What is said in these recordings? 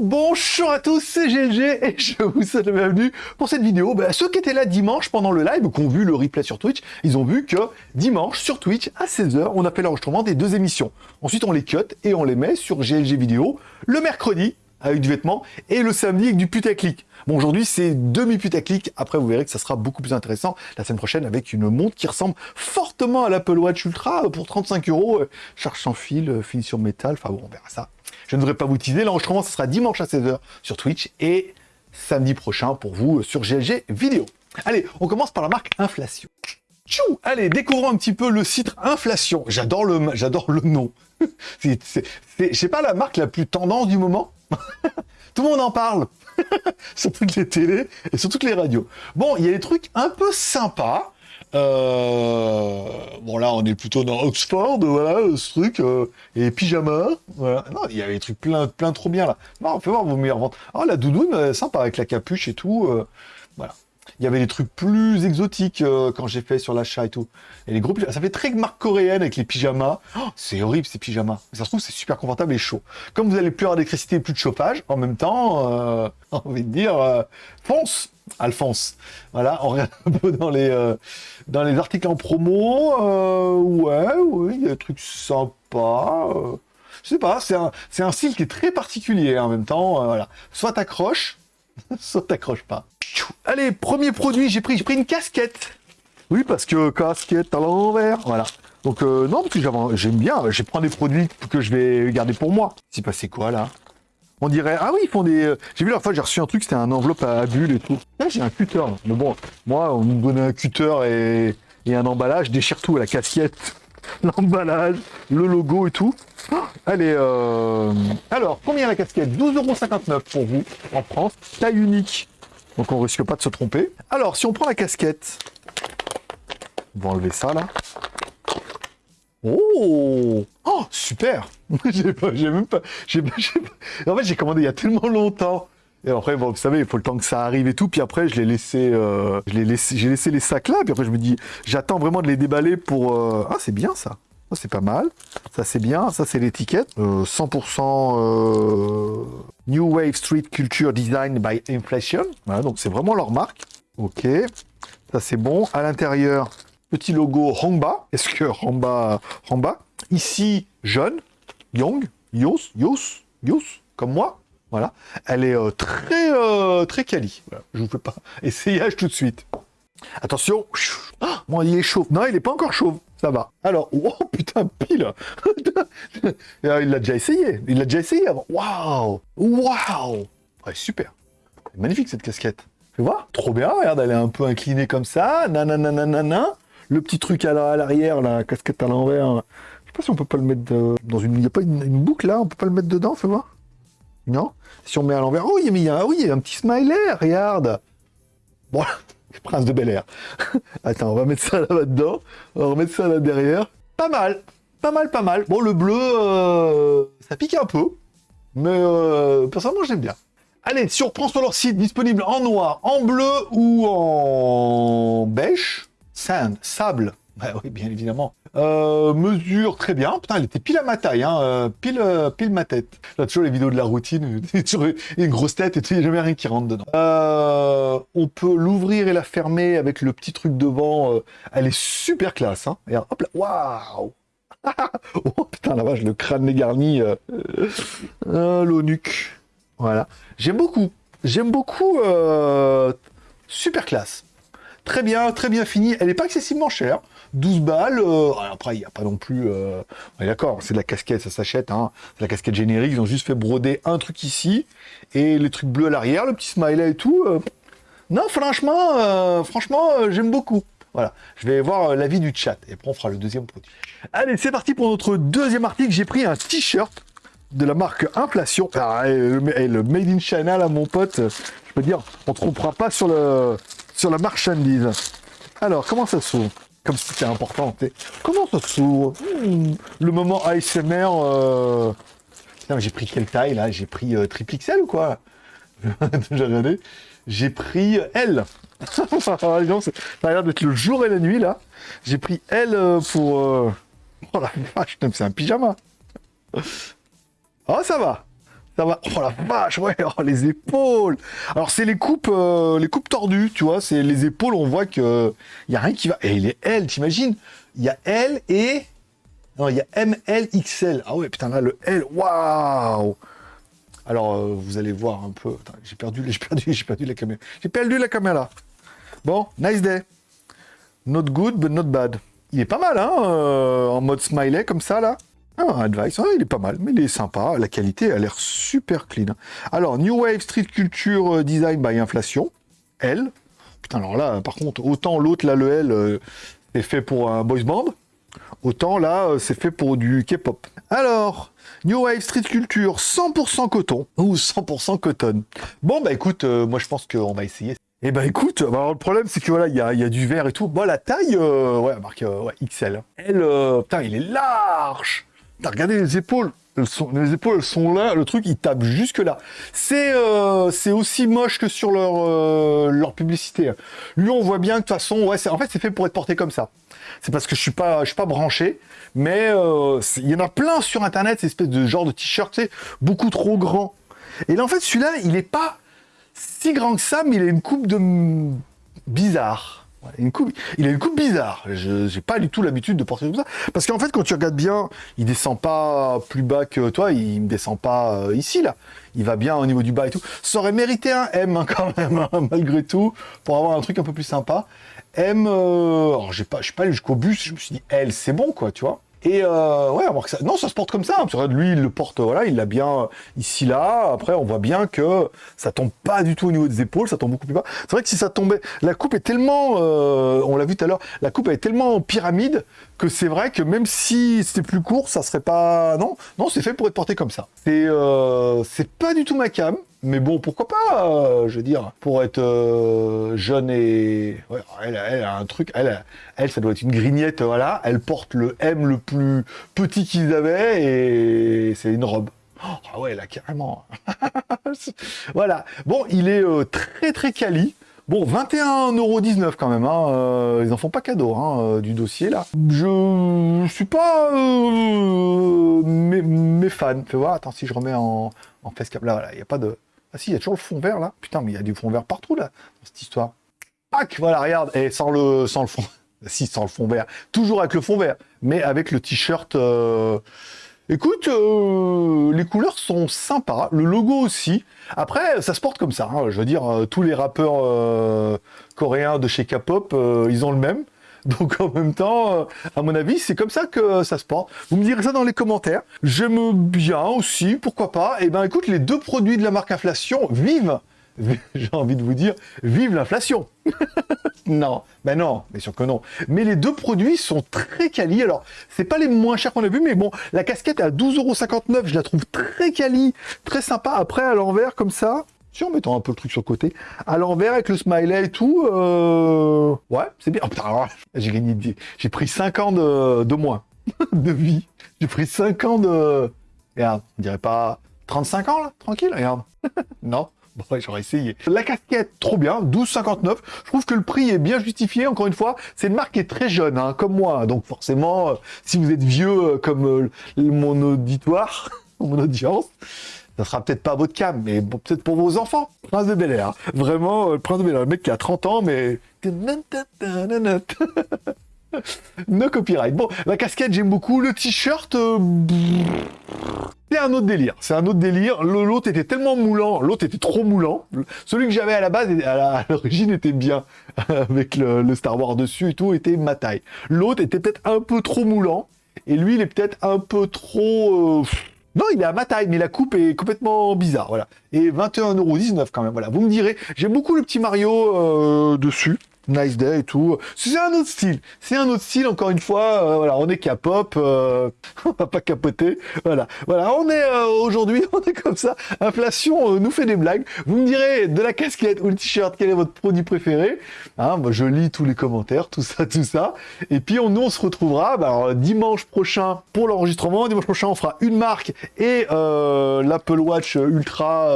Bonjour à tous, c'est GLG et je vous souhaite la bienvenue pour cette vidéo. Bah, ceux qui étaient là dimanche pendant le live, qui ont vu le replay sur Twitch, ils ont vu que dimanche sur Twitch à 16h, on a fait l'enregistrement des deux émissions. Ensuite, on les cut et on les met sur GLG vidéo le mercredi avec du vêtement et le samedi avec du putaclic. Bon, aujourd'hui, c'est demi-putaclic. Après, vous verrez que ça sera beaucoup plus intéressant la semaine prochaine avec une montre qui ressemble fortement à l'Apple Watch Ultra pour 35 euros. Charge sans fil, finition métal. Enfin bon, on verra ça. Je ne devrais pas vous teaser. L'enregistrement, ce sera dimanche à 16h sur Twitch et samedi prochain pour vous sur GLG vidéo. Allez, on commence par la marque Inflation. Tchou Allez, découvrons un petit peu le site Inflation. J'adore le, le nom. c'est, je sais pas, la marque la plus tendance du moment? Tout le monde en parle. sur toutes les télés et sur toutes les radios. Bon, il y a des trucs un peu sympas. Euh, bon là on est plutôt dans Oxford, voilà, ce truc, euh, et pyjama. Non, il y avait des trucs plein, plein trop bien là. Non, on peut voir vos meilleures ventes. Oh la doudoune, euh, sympa avec la capuche et tout, voilà. Il y avait des trucs plus exotiques euh, quand j'ai fait sur l'achat et tout. Et les gros ça fait très marque coréenne avec les pyjamas. Oh, c'est horrible ces pyjamas. Mais ça se trouve, c'est super confortable et chaud. Comme vous allez plus avoir d'électricité plus de chauffage, en même temps, euh, envie dire, euh, fonce Alphonse. Voilà, on regarde un peu dans les, euh, dans les articles en promo. ouais, oui, il y a des trucs sympas. je sais pas, c'est un, un style qui est très particulier hein, en même temps. voilà. Soit t'accroches, soit t'accroches pas. Allez, premier produit, j'ai pris, pris une casquette. Oui, parce que casquette à l'envers, voilà. Donc euh, non, parce que j'aime bien, je prends des produits que je vais garder pour moi. C'est passé quoi là? On dirait, ah oui, ils font des... Euh, j'ai vu la fois, j'ai reçu un truc, c'était un enveloppe à bulles et tout. Là, j'ai un cutter. Mais bon, moi, on me donnait un cutter et, un emballage, déchire tout, la casquette, l'emballage, le logo et tout. Allez, euh... alors, combien la casquette? 12,59€ pour vous, en France, taille unique. Donc on risque pas de se tromper. Alors, si on prend la casquette, on va enlever ça là. Oh Oh, super J'ai pas, même pas, En fait, j'ai commandé il y a tellement longtemps. Et après, bon, vous savez, il faut le temps que ça arrive et tout. Puis après, je l'ai laissé, euh, laissé, j'ai laissé les sacs là. Puis après, je me dis, j'attends vraiment de les déballer pour. Euh, ah, c'est bien ça. C'est pas mal. Ça, c'est bien. Ça, c'est l'étiquette. 100% euh, New Wave Street Culture Design by Inflation. Voilà, donc c'est vraiment leur marque. Ok. Ça, c'est bon. À l'intérieur, petit logo Hongba. Est-ce que Hongba... Hongba Ici, jeune. Young. Yos. Yos. Yos. Comme moi. Voilà. Elle est euh, très, euh, très quali. Je vous fais pas essayage tout de suite. Attention. Ah, il est chauve. Non, il n'est pas encore chauve. Ça va. Alors, oh putain, pile ah, Il l'a déjà essayé. Il l'a déjà essayé avant. Waouh Waouh ouais, Super. Magnifique cette casquette. Tu vois? Trop bien, regarde, elle est un peu inclinée comme ça. Nanana. Le petit truc à l'arrière, la casquette à l'envers. Je sais pas si on peut pas le mettre dans une... Il n'y a pas une, boucle là? On peut pas le mettre dedans, fais voir Non? Si on met à l'envers... Oh, il y a, oui, il y a un petit smiley, regarde Voilà Prince de Bel Air. Attends, on va mettre ça là-dedans. On va remettre ça là derrière. Pas mal. Pas mal, pas mal. Bon, le bleu, euh, ça pique un peu. Mais euh, personnellement, j'aime bien. Allez, si sur leur site, disponible en noir, en bleu ou en beige, sand, sable, bah oui, bien évidemment. Euh, mesure très bien. Putain, elle était pile à ma taille, hein. Euh, pile, euh, pile ma tête. Là, toujours les vidéos de la routine, toujours une grosse tête et il n'y a jamais rien qui rentre dedans. on peut l'ouvrir et la fermer avec le petit truc devant. elle est super classe, hein. Regarde, hop là, waouh Oh putain, la vache, le crâne garni. Euh. Voilà. J'aime beaucoup. J'aime beaucoup. super classe. Très bien, très bien fini. Elle n'est pas excessivement chère. 12 balles. Euh, après, il n'y a pas non plus... Euh, d'accord, c'est de la casquette, ça s'achète. Hein. C'est la casquette générique. Ils ont juste fait broder un truc ici. Et les trucs bleus à l'arrière, le petit smiley et tout. Euh. Non, franchement, franchement j'aime beaucoup. Voilà, je vais voir l'avis du chat. Et après, on fera le deuxième produit. Allez, c'est parti pour notre deuxième article. J'ai pris un t-shirt de la marque Inflation. Ah, le, Made in China, mon pote, je peux dire, on ne trompera pas sur, le, sur la marchandise. Alors, comment ça s'ouvre? Comme si c'était important. Comment ça s'ouvre? Hmm, Le moment ASMR... Euh... J'ai pris quelle taille, là? J'ai pris euh, triple XL ou quoi? J'ai regardé. J'ai pris L. ça a l'air d'être le jour et la nuit, là. J'ai pris L euh, pour... Euh, oh la vache, c'est un pyjama. Oh, ça va. Va. Oh la vache, ouais, oh, les épaules. Alors, c'est les coupes euh, les coupes tordues, tu vois. C'est les épaules, on voit que il y a rien qui va. Et les L, t'imagines? Il y a L et... Non, il y a ML, XL. Ah ouais, putain, là, le L, waouh Alors, euh, vous allez voir un peu... J'ai perdu, j'ai perdu, j'ai perdu la caméra. J'ai perdu la caméra. Bon, nice day. Not good, but not bad. Il est pas mal, hein, euh, en mode smiley, comme ça, là. Ah, Advice, il est pas mal, mais il est sympa. La qualité a l'air super clean. Alors, New Wave Street Culture euh, Design by Inflation. L. Putain, alors là, par contre, autant l'autre, là, le L, est fait pour un boys band. Autant là, euh, c'est fait pour du K-pop. Alors, New Wave Street Culture, 100% coton ou 100% coton. Bon, bah écoute, euh, moi je pense qu'on va essayer. Eh bah écoute, bah, alors, le problème c'est que voilà, il y a, du vert et tout. Bon, la taille, euh, ouais, marque XL. Elle, putain, il est large. T'as regardé les épaules. sont, les épaules sont là, le truc il tape jusque là. C'est c'est aussi moche que sur leur, leur publicité. Lui on voit bien que de toute façon, ouais, en fait c'est fait pour être porté comme ça c'est parce que je suis pas, je suis pas branché. Mais euh, il y en a plein sur Internet, ces espèces de genre de t-shirt, beaucoup trop grand. Et là, en fait, celui-là, il est pas si grand que ça, mais il a une coupe de bizarre. Il a une coupe bizarre. Je n'ai pas du tout l'habitude de porter comme ça. Parce qu'en fait, quand tu regardes bien, il descend pas plus bas que toi, il ne descend pas euh, ici, là. Il va bien au niveau du bas et tout. Ça aurait mérité un M, hein, quand même, hein, malgré tout, pour avoir un truc un peu plus sympa. M, euh, alors j'ai pas, je suis pas allé jusqu'au bus, je me suis dit L, c'est bon quoi, tu vois. Et euh, ouais, que ça, non, ça se porte comme ça. Hein, lui, il le porte, voilà, il l'a bien ici là. Après, on voit bien que ça tombe pas du tout au niveau des épaules, ça tombe beaucoup plus bas. C'est vrai que si ça tombait, la coupe est tellement, euh, on l'a vu tout à l'heure, la coupe est tellement pyramide que c'est vrai que même si c'était plus court, ça serait pas, non, non, c'est fait pour être porté comme ça. C'est, euh, c'est pas du tout ma cam. Mais bon, pourquoi pas, euh, je veux dire, pour être euh, jeune et... Ouais, elle, a un truc, elle, elle, ça doit être une grignette, voilà, elle porte le M le plus petit qu'ils avaient, et c'est une robe. Oh, ah ouais, là, carrément. voilà. Bon, il est euh, très très quali. Bon, 21,19€ quand même, hein. ils en font pas cadeau hein, du dossier là. Je suis pas mes, mes, fans. Fais voir, attends, si je remets en, en facecam, là, voilà, il n'y a pas de... Ah si, il y a toujours le fond vert là. Putain, mais il y a du fond vert partout là, dans cette histoire. Pac, voilà, regarde. Et sans le, sans le fond. si, sans le fond vert. Toujours avec le fond vert. Mais avec le t-shirt. Euh, écoute, euh, les couleurs sont sympas. Le logo aussi. Après, ça se porte comme ça. Hein. Je veux dire, euh, tous les rappeurs coréens de chez K-pop, ils ont le même. Donc en même temps, euh, à mon avis, c'est comme ça que ça se porte. Vous me direz ça dans les commentaires. J'aime bien aussi, pourquoi pas. Eh ben écoute, les deux produits de la marque Inflation vivent j'ai envie de vous dire, vive l'inflation Non, ben non, bien sûr que non. Mais les deux produits sont très quali. Alors, c'est pas les moins chers qu'on a vu, mais bon, la casquette à 12,59€, je la trouve très quali, très sympa. Après, à l'envers, comme ça, en mettant un peu le truc sur le côté. À l'envers, avec le smiley et tout, euh... ouais, c'est bien. J'ai gagné, j'ai pris 5 ans de, moins de vie. J'ai pris 5 ans de... Regarde, on dirait pas 35 ans, là Tranquille, regarde. non? Bon, j'aurais essayé. La casquette, trop bien, 12,59. Je trouve que le prix est bien justifié. Encore une fois, c'est une marque qui est très jeune, hein, comme moi. Donc forcément, euh, si vous êtes vieux euh, comme mon auditoire, mon audience, ça sera peut-être pas votre cam, mais peut-être pour vos enfants. Prince de Bel Air. Vraiment, euh, Prince de Bel Air. Le mec qui a 30 ans, mais... no copyright. Bon, la casquette, j'aime beaucoup. Le t-shirt... Euh, c'est un autre délire. C'est un autre délire. L'autre était tellement moulant. L'autre était trop moulant. Celui que j'avais à la base, à l'origine, était bien. Avec le, Star Wars dessus et tout, était ma taille. L'autre était peut-être un peu trop moulant. Et lui, il est peut-être un peu trop... Euh, non, il est à ma taille, mais la coupe est complètement bizarre, voilà. Et 21,19€ quand même, voilà. Vous me direz, j'aime beaucoup le petit Mario euh, dessus. Nice Day et tout. C'est un autre style. C'est un autre style, encore une fois. Euh, voilà, on est K-pop. Euh, on va pas capoter. Voilà. Voilà, on est euh, aujourd'hui, on est comme ça. Inflation nous fait des blagues. Vous me direz de la casquette ou le t-shirt, quel est votre produit préféré? Hein, moi, Je lis tous les commentaires, tout ça, tout ça. Et puis, on, nous, on se retrouvera bah, dimanche prochain pour l'enregistrement. Dimanche prochain, on fera une marque et l'Apple Watch Ultra,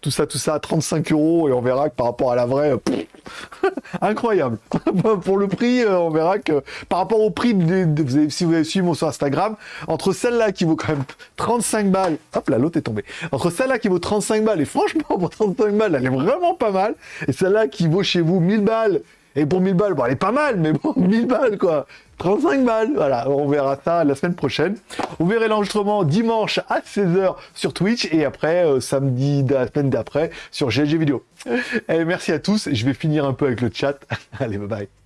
tout ça, tout ça, à 35 euros. Et on verra que par rapport à la vraie... incroyable. pour le prix, euh, on verra que par rapport au prix, de, si vous avez suivi mon sur Instagram, entre celle-là qui vaut quand même 35 balles, hop là, l'autre est tombée. Entre celle-là qui vaut 35 balles, et franchement, pour 35 balles, elle est vraiment pas mal, et celle-là qui vaut chez vous 1000 balles, et pour 1000 balles, bon, elle est pas mal, mais bon, 1000 balles, quoi. 35 balles, voilà, on verra ça la semaine prochaine. Vous verrez l'enregistrement dimanche à 16h sur Twitch et après, euh, samedi de la semaine d'après sur GLG Vidéo. Et merci à tous, je vais finir un peu avec le chat. Allez, bye bye.